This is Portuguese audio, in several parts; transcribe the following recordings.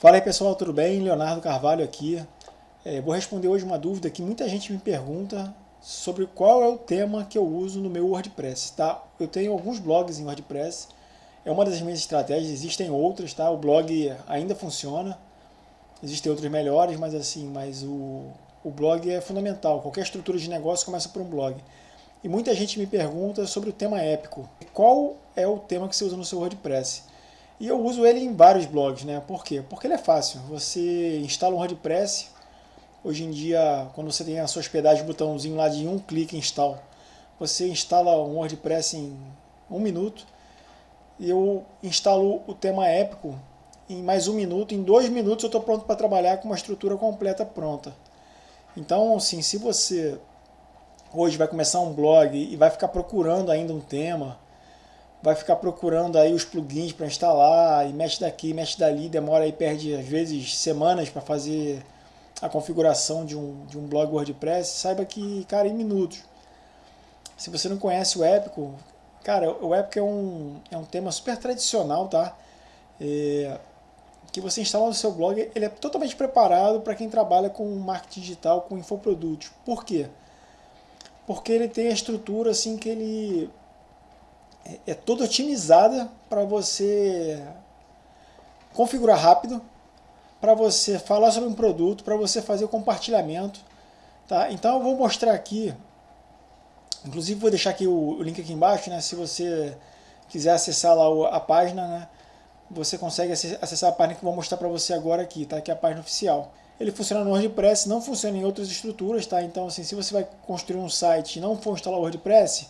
Fala aí pessoal, tudo bem? Leonardo Carvalho aqui. É, vou responder hoje uma dúvida que muita gente me pergunta sobre qual é o tema que eu uso no meu WordPress. Tá? Eu tenho alguns blogs em WordPress, é uma das minhas estratégias, existem outras, tá? o blog ainda funciona, existem outros melhores, mas assim, mas o, o blog é fundamental, qualquer estrutura de negócio começa por um blog. E muita gente me pergunta sobre o tema épico. Qual é o tema que você usa no seu WordPress? E eu uso ele em vários blogs, né? Por quê? Porque ele é fácil. Você instala um WordPress. Hoje em dia, quando você tem a sua hospedagem, botãozinho lá de um clique install, você instala um WordPress em um minuto. E eu instalo o tema épico em mais um minuto. Em dois minutos eu estou pronto para trabalhar com uma estrutura completa pronta. Então, assim, se você hoje vai começar um blog e vai ficar procurando ainda um tema, vai ficar procurando aí os plugins para instalar, e mexe daqui, mexe dali, demora aí, perde às vezes semanas para fazer a configuração de um, de um blog WordPress, saiba que, cara, em minutos. Se você não conhece o Épico, cara, o Épico é um, é um tema super tradicional, tá? É, que você instala no seu blog, ele é totalmente preparado para quem trabalha com marketing digital, com infoprodutos. Por quê? Porque ele tem a estrutura assim que ele é, é toda otimizada para você configurar rápido, para você falar sobre um produto, para você fazer o compartilhamento. Tá? Então eu vou mostrar aqui, inclusive vou deixar aqui o, o link aqui embaixo, né? se você quiser acessar lá a página, né? você consegue acessar a página que eu vou mostrar para você agora aqui, tá? que é a página oficial. Ele funciona no WordPress, não funciona em outras estruturas, tá? Então, assim, se você vai construir um site e não for instalar o WordPress,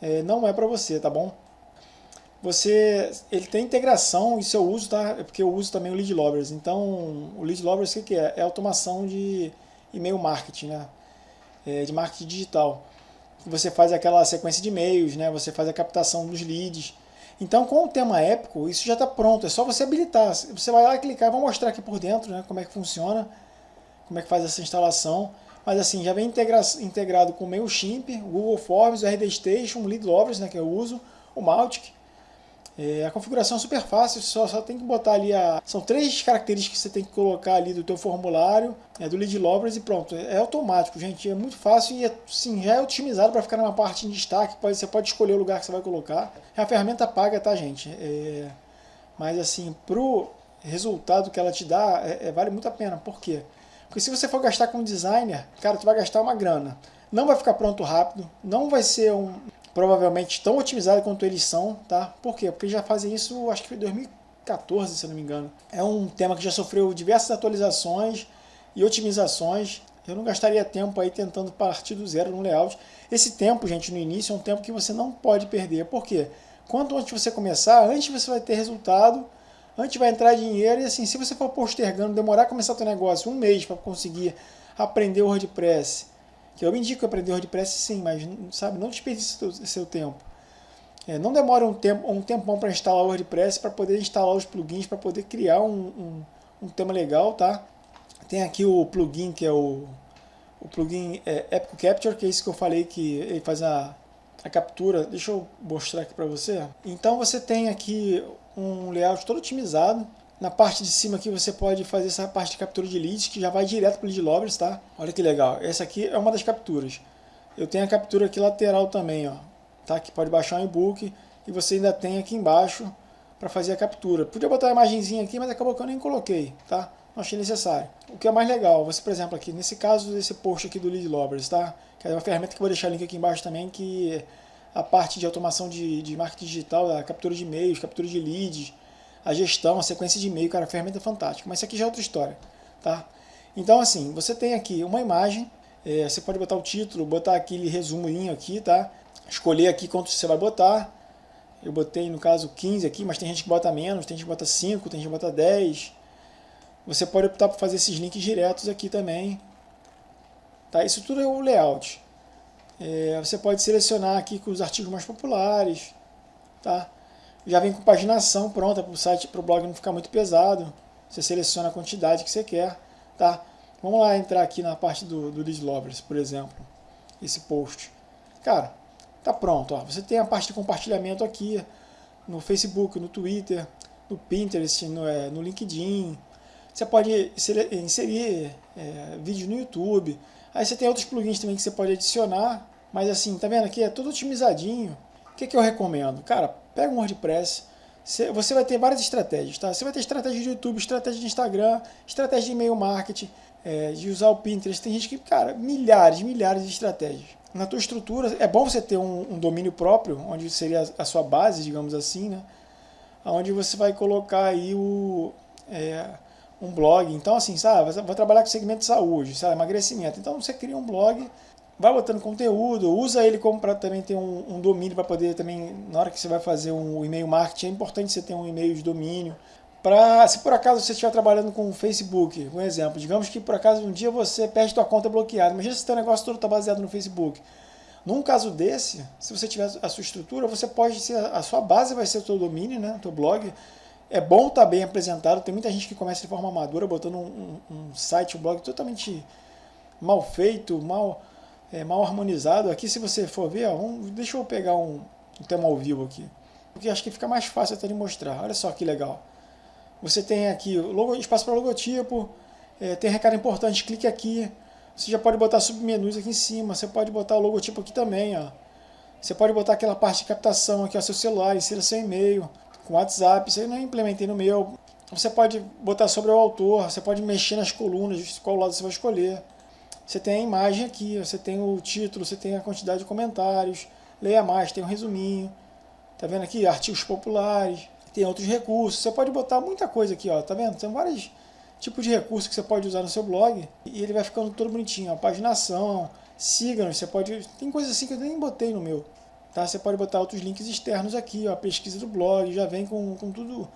é, não é para você, tá bom? Você, ele tem integração e seu uso, tá? É porque eu uso também o Lead Lovers. Então, o Lead Lovers o que, é? É automação de e-mail marketing, né? É, de marketing digital. Você faz aquela sequência de e-mails, né? Você faz a captação dos leads. Então, com o tema épico, isso já está pronto. É só você habilitar. Você vai lá clicar, vou mostrar aqui por dentro, né? Como é que funciona, como é que faz essa instalação. Mas assim, já vem integra integrado com o MailChimp, o Google Forms, o RD Station, o Lead Lovers, né, que eu uso, o Mautic. É, a configuração é super fácil, só, só tem que botar ali a... São três características que você tem que colocar ali do teu formulário, é, do Lead Lovers e pronto. É, é automático, gente, é muito fácil e assim, já é otimizado para ficar numa parte em destaque, pode, você pode escolher o lugar que você vai colocar. É a ferramenta paga, tá gente? É, mas assim, pro resultado que ela te dá, é, é vale muito a pena. Por quê? Porque se você for gastar com designer, cara, tu vai gastar uma grana. Não vai ficar pronto rápido, não vai ser um provavelmente tão otimizado quanto eles são, tá? Por quê? Porque já fazem isso, acho que foi 2014, se não me engano. É um tema que já sofreu diversas atualizações e otimizações. Eu não gastaria tempo aí tentando partir do zero no layout. Esse tempo, gente, no início é um tempo que você não pode perder. Por quê? Quanto antes você começar, antes você vai ter resultado antes vai entrar dinheiro e assim, se você for postergando, demorar a começar teu negócio um mês para conseguir aprender o WordPress, que eu indico aprender o WordPress sim, mas sabe, não desperdice seu, seu tempo. É, não demora um, tempo, um tempão para instalar o WordPress, para poder instalar os plugins, para poder criar um, um, um, tema legal, tá? Tem aqui o plugin que é o, o plugin é, Epic Capture, que é isso que eu falei que ele faz a, a captura. Deixa eu mostrar aqui para você. Então você tem aqui um layout todo otimizado. Na parte de cima aqui você pode fazer essa parte de captura de leads, que já vai direto para o lead lovers, tá? Olha que legal. Essa aqui é uma das capturas. Eu tenho a captura aqui lateral também, ó. Tá? Que pode baixar um e-book. E você ainda tem aqui embaixo para fazer a captura. Podia botar a imagenzinha aqui, mas acabou que eu nem coloquei, tá? Não achei necessário. O que é mais legal, você, por exemplo, aqui, nesse caso desse post aqui do Lead Lovers, tá? Que é uma ferramenta que eu vou deixar o link aqui embaixo também, que a parte de automação de, de marketing digital, a captura de e-mails, captura de leads, a gestão, a sequência de e-mail, cara, a ferramenta é fantástica. Mas isso aqui já é outra história, tá? Então, assim, você tem aqui uma imagem, é, você pode botar o título, botar aquele resuminho aqui, tá? Escolher aqui quanto você vai botar. Eu botei, no caso, 15 aqui, mas tem gente que bota menos, tem gente que bota 5, tem gente que bota 10. Você pode optar por fazer esses links diretos aqui também. Tá? Isso tudo é o layout. É, você pode selecionar aqui com os artigos mais populares, tá? Já vem com paginação pronta para o site, para o blog não ficar muito pesado. Você seleciona a quantidade que você quer, tá? Vamos lá entrar aqui na parte do, do Lead Lovers, por exemplo, esse post. Cara, tá pronto, ó. Você tem a parte de compartilhamento aqui no Facebook, no Twitter, no Pinterest, no, é, no LinkedIn. Você pode inserir é, vídeos no YouTube. Aí você tem outros plugins também que você pode adicionar. Mas assim, tá vendo aqui? É tudo otimizadinho. O que, que eu recomendo? Cara, pega um WordPress. Você vai ter várias estratégias, tá? Você vai ter estratégia de YouTube, estratégia de Instagram, estratégia de e-mail marketing, é, de usar o Pinterest. Tem gente que, cara, milhares, milhares de estratégias. Na tua estrutura, é bom você ter um, um domínio próprio, onde seria a sua base, digamos assim, né? Onde você vai colocar aí o, é, um blog. Então, assim, sabe, vou trabalhar com segmento de saúde, sabe, emagrecimento. Então, você cria um blog, vai botando conteúdo, usa ele como para também ter um, um domínio para poder também, na hora que você vai fazer um e-mail marketing, é importante você ter um e-mail de domínio. Pra, se por acaso você estiver trabalhando com o Facebook, um exemplo, digamos que por acaso um dia você perde sua conta bloqueada, imagina se seu negócio todo está baseado no Facebook. Num caso desse, se você tiver a sua estrutura, você pode ser, a sua base vai ser o seu domínio, né, o seu blog, é bom estar tá bem apresentado. Tem muita gente que começa de forma amadora, botando um, um, um site, um blog totalmente mal feito, mal, é, mal harmonizado. Aqui, se você for ver, ó, um, deixa eu pegar um, um tema ao vivo aqui, porque acho que fica mais fácil até de mostrar. Olha só que legal. Você tem aqui logo, espaço para logotipo, é, tem recado importante, clique aqui. Você já pode botar submenus aqui em cima, você pode botar o logotipo aqui também, ó. Você pode botar aquela parte de captação aqui, ó, seu celular, insira seu e-mail com WhatsApp, isso aí eu não implementei no meu. Você pode botar sobre o autor, você pode mexer nas colunas, qual lado você vai escolher. Você tem a imagem aqui, você tem o título, você tem a quantidade de comentários, leia mais, tem um resuminho. Tá vendo aqui? Artigos populares, tem outros recursos. Você pode botar muita coisa aqui, ó, tá vendo? Tem vários tipos de recursos que você pode usar no seu blog e ele vai ficando todo bonitinho. A paginação, siga-nos, você pode... Tem coisas assim que eu nem botei no meu. Tá? Você pode botar outros links externos aqui, ó, a pesquisa do blog, já vem com, com tudo.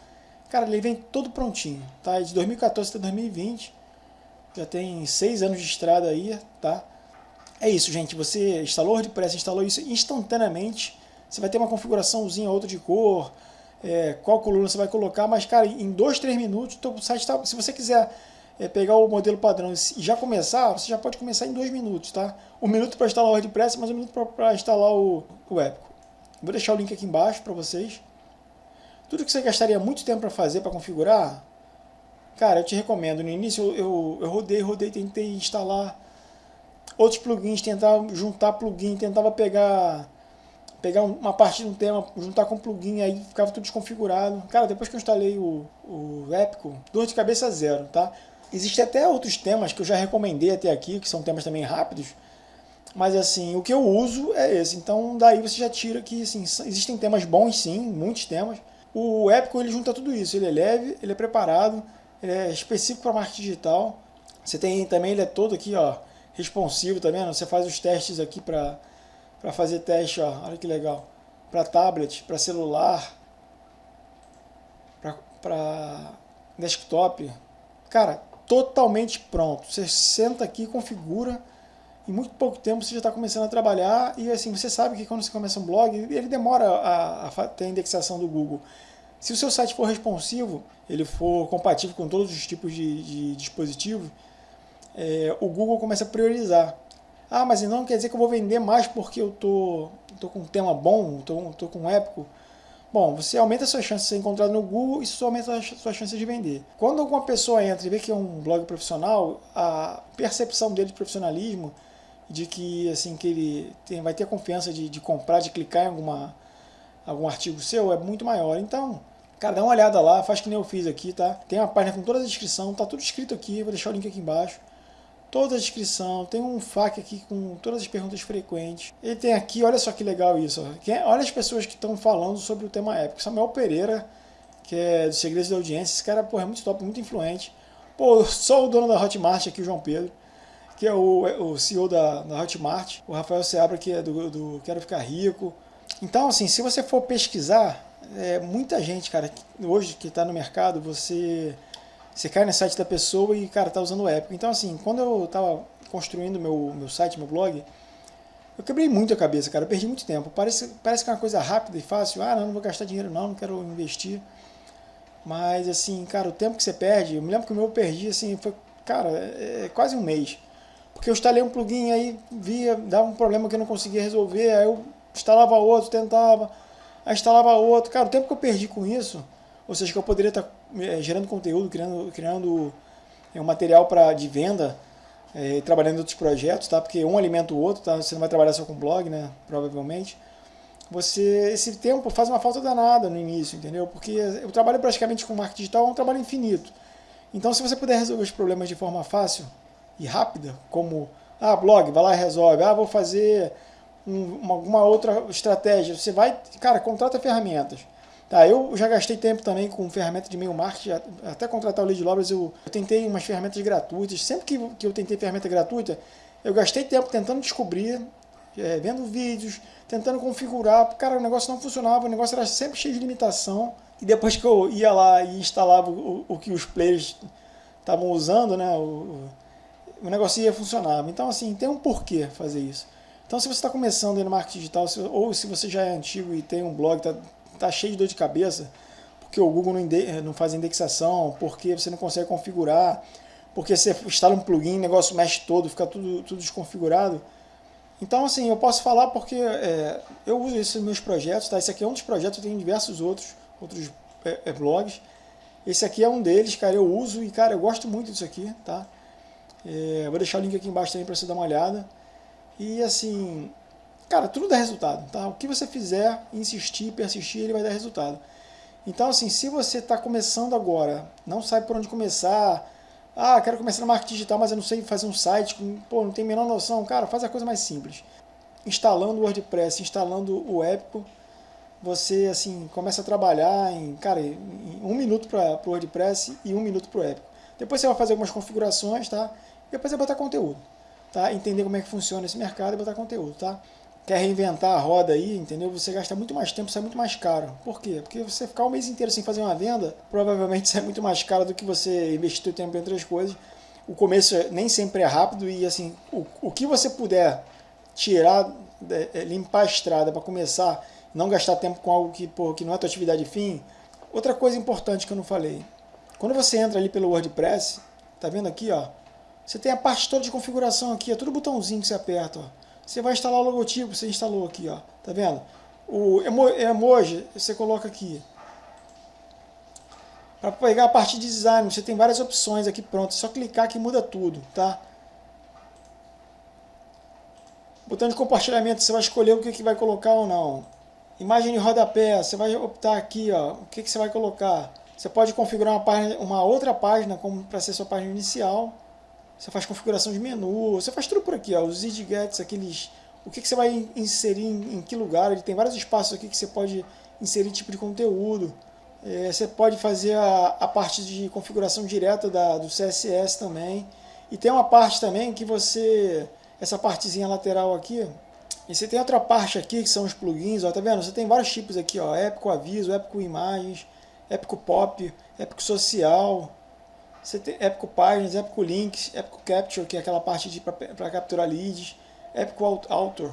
Cara, ele vem todo prontinho, tá? De 2014 até 2020, já tem seis anos de estrada aí, tá? É isso, gente. Você instalou o WordPress, instalou isso instantaneamente. Você vai ter uma configuraçãozinha outra de cor, é, qual coluna você vai colocar, mas, cara, em dois, três minutos, o site tá, se você quiser é, pegar o modelo padrão e já começar, você já pode começar em dois minutos, tá? Um minuto para instalar o WordPress, mais um minuto para instalar o, o Epico. Vou deixar o link aqui embaixo para vocês. Tudo que você gastaria muito tempo para fazer, para configurar, cara, eu te recomendo. No início eu, eu, eu rodei, rodei, tentei instalar outros plugins, tentar juntar plugin, tentava pegar pegar uma parte de um tema, juntar com plugin, aí ficava tudo desconfigurado. Cara, depois que eu instalei o, o Epico, dor de cabeça zero, tá? Existem até outros temas que eu já recomendei até aqui, que são temas também rápidos, mas assim, o que eu uso é esse. Então daí você já tira que assim, existem temas bons sim, muitos temas. O Epico ele junta tudo isso, ele é leve, ele é preparado, ele é específico para marketing digital. Você tem também, ele é todo aqui, ó, responsivo, tá vendo? Você faz os testes aqui para fazer teste, ó, olha que legal. Para tablet, para celular, para desktop. Cara, totalmente pronto. Você senta aqui, configura, em muito pouco tempo você já está começando a trabalhar e assim, você sabe que quando você começa um blog, ele demora a, a ter a indexação do Google. Se o seu site for responsivo, ele for compatível com todos os tipos de, de dispositivos, é, o Google começa a priorizar. Ah, mas não quer dizer que eu vou vender mais porque eu tô, tô com um tema bom, tô, tô com um épico. Bom, você aumenta a sua chance de ser encontrado no Google e isso aumenta a sua chance de vender. Quando alguma pessoa entra e vê que é um blog profissional, a percepção dele de profissionalismo, de que assim que ele tem, vai ter a confiança de, de comprar, de clicar em alguma, algum artigo seu, é muito maior. Então, cara, dá uma olhada lá, faz que nem eu fiz aqui, tá? Tem uma página com toda a descrição, tá tudo escrito aqui, vou deixar o link aqui embaixo toda a descrição, tem um FAQ aqui com todas as perguntas frequentes. Ele tem aqui, olha só que legal isso, olha as pessoas que estão falando sobre o tema épico. Samuel Pereira, que é do Segredos da Audiência, esse cara porra, é muito top, muito influente. Pô, só o dono da Hotmart aqui, o João Pedro, que é o, o CEO da, da Hotmart, o Rafael Seabra, que é do, do Quero Ficar Rico. Então, assim, se você for pesquisar, é, muita gente, cara, hoje que está no mercado, você você cai no site da pessoa e, cara, tá usando o Epic. Então, assim, quando eu tava construindo meu, meu site, meu blog, eu quebrei muito a cabeça, cara. Eu perdi muito tempo. Parece, parece que é uma coisa rápida e fácil. Ah, não, não vou gastar dinheiro não, não quero investir. Mas, assim, cara, o tempo que você perde... Eu me lembro que o meu eu perdi, assim, foi, cara, é, é quase um mês. Porque eu instalei um plugin aí, via, dava um problema que eu não conseguia resolver, aí eu instalava outro, tentava, aí instalava outro. Cara, o tempo que eu perdi com isso, ou seja, que eu poderia estar é, gerando conteúdo, criando, criando é, um material pra, de venda, é, trabalhando em outros projetos, tá? Porque um alimenta o outro, tá? Você não vai trabalhar só com blog, né? Provavelmente. Você, esse tempo faz uma falta danada no início, entendeu? Porque eu trabalho praticamente com marketing digital, é um trabalho infinito. Então, se você puder resolver os problemas de forma fácil e rápida, como, ah, blog, vai lá e resolve, ah, vou fazer um, uma, alguma outra estratégia, você vai, cara, contrata ferramentas. Tá, eu já gastei tempo também com ferramenta de e-mail marketing, até contratar o Lead Lovers eu, eu tentei umas ferramentas gratuitas. Sempre que, que eu tentei ferramenta gratuita, eu gastei tempo tentando descobrir, é, vendo vídeos, tentando configurar. Cara, o negócio não funcionava, o negócio era sempre cheio de limitação. E depois que eu ia lá e instalava o, o que os players estavam usando, né, o, o negócio ia funcionar. Então, assim, tem um porquê fazer isso. Então, se você está começando no marketing digital, ou se você já é antigo e tem um blog, está tá cheio de dor de cabeça, porque o Google não, não faz indexação, porque você não consegue configurar, porque você instala um plugin, o negócio mexe todo, fica tudo, tudo desconfigurado. Então, assim, eu posso falar porque é, eu uso nos meus projetos, tá? Esse aqui é um dos projetos, eu tenho diversos outros, outros é, é, blogs. Esse aqui é um deles, cara, eu uso e, cara, eu gosto muito disso aqui, tá? Vou deixar o link aqui embaixo também para você dar uma olhada. E, assim, Cara, tudo dá resultado, tá? O que você fizer, insistir, persistir, ele vai dar resultado. Então, assim, se você está começando agora, não sabe por onde começar, ah, quero começar no marketing digital, mas eu não sei fazer um site, pô, não tenho a menor noção, cara, faz a coisa mais simples. Instalando o WordPress, instalando o Epico, você, assim, começa a trabalhar em, cara, em um minuto para o WordPress e um minuto para o Epico. Depois você vai fazer algumas configurações, tá? E depois vai botar conteúdo, tá? Entender como é que funciona esse mercado e botar conteúdo, tá? Quer reinventar a roda aí, entendeu? Você gasta muito mais tempo, sai muito mais caro. Por quê? Porque você ficar o mês inteiro sem fazer uma venda, provavelmente sai muito mais caro do que você investir seu tempo em outras coisas. O começo nem sempre é rápido e assim, o, o que você puder tirar, é, é, limpar a estrada para começar, não gastar tempo com algo que, pô, que não é tua atividade fim. Outra coisa importante que eu não falei, quando você entra ali pelo WordPress, tá vendo aqui, ó, você tem a parte toda de configuração aqui, é tudo botãozinho que você aperta, ó. Você vai instalar o logotipo, você instalou aqui, ó. Tá vendo? O emoji, você coloca aqui. Para pegar a parte de design, você tem várias opções aqui pronto. É só clicar que muda tudo, tá? Botão de compartilhamento, você vai escolher o que, que vai colocar ou não. Imagem de rodapé, você vai optar aqui, ó, o que, que você vai colocar. Você pode configurar uma, página, uma outra página como para ser sua página inicial. Você faz configuração de menu, você faz tudo por aqui, ó, os widgets, aqueles... O que, que você vai inserir em, em, que lugar, ele tem vários espaços aqui que você pode inserir tipo de conteúdo. É, você pode fazer a, a parte de configuração direta da, do CSS também. E tem uma parte também que você, essa partezinha lateral aqui, e você tem outra parte aqui que são os plugins, ó, tá vendo? Você tem vários tipos aqui, ó, épico aviso, épico imagens, épico pop, épico social, você tem Epico Páginas, Epico Links, Epico Capture, que é aquela parte para capturar leads, Epico Author.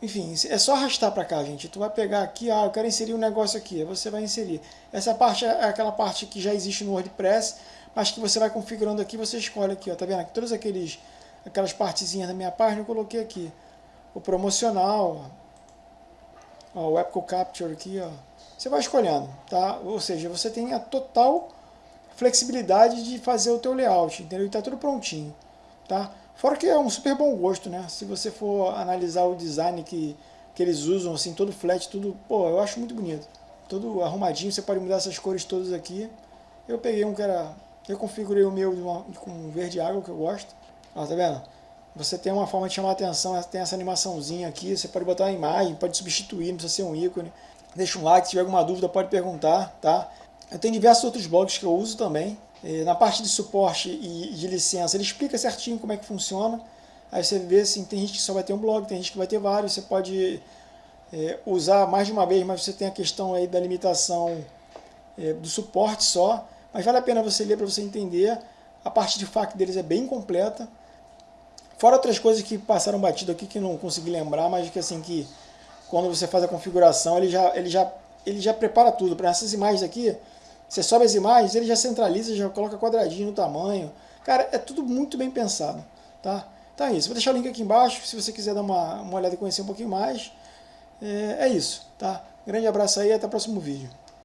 Enfim, é só arrastar para cá, gente. Tu vai pegar aqui, ah, eu quero inserir um negócio aqui, você vai inserir. Essa parte é aquela parte que já existe no WordPress, mas que você vai configurando aqui, você escolhe aqui, ó, tá vendo? Todas aqueles, aquelas partezinhas da minha página eu coloquei aqui. O promocional, ó, o Epico Capture aqui, ó. Você vai escolhendo, tá? Ou seja, você tem a total flexibilidade de fazer o teu layout, entendeu? E tá tudo prontinho, tá? Fora que é um super bom gosto, né? Se você for analisar o design que, que eles usam, assim, todo flat, tudo, pô, eu acho muito bonito. Todo arrumadinho, você pode mudar essas cores todas aqui. Eu peguei um que era, eu configurei o meu com verde água, que eu gosto. Ó, tá vendo? Você tem uma forma de chamar atenção, tem essa animaçãozinha aqui, você pode botar uma imagem, pode substituir, não precisa ser um ícone. Deixa um like, se tiver alguma dúvida pode perguntar, tá? Tenho diversos outros blogs que eu uso também. Na parte de suporte e de licença, ele explica certinho como é que funciona. Aí você vê assim, tem gente que só vai ter um blog, tem gente que vai ter vários. Você pode é, usar mais de uma vez, mas você tem a questão aí da limitação é, do suporte só. Mas vale a pena você ler para você entender. A parte de FAQ deles é bem completa. Fora outras coisas que passaram batido aqui que não consegui lembrar, mas que assim que quando você faz a configuração, ele já, ele já, ele já prepara tudo. Para essas imagens aqui, você sobe as imagens, ele já centraliza, já coloca quadradinho no tamanho. Cara, é tudo muito bem pensado, tá? Então é isso. Vou deixar o link aqui embaixo, se você quiser dar uma, uma olhada e conhecer um pouquinho mais. É, é isso, tá? Grande abraço aí até o próximo vídeo.